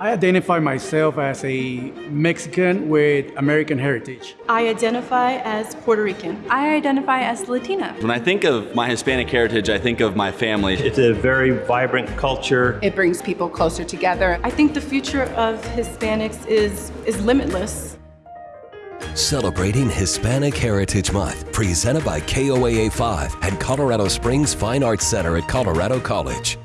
I identify myself as a Mexican with American heritage. I identify as Puerto Rican. I identify as Latina. When I think of my Hispanic heritage, I think of my family. It's a very vibrant culture. It brings people closer together. I think the future of Hispanics is, is limitless. Celebrating Hispanic Heritage Month, presented by KOAA 5 and Colorado Springs Fine Arts Center at Colorado College.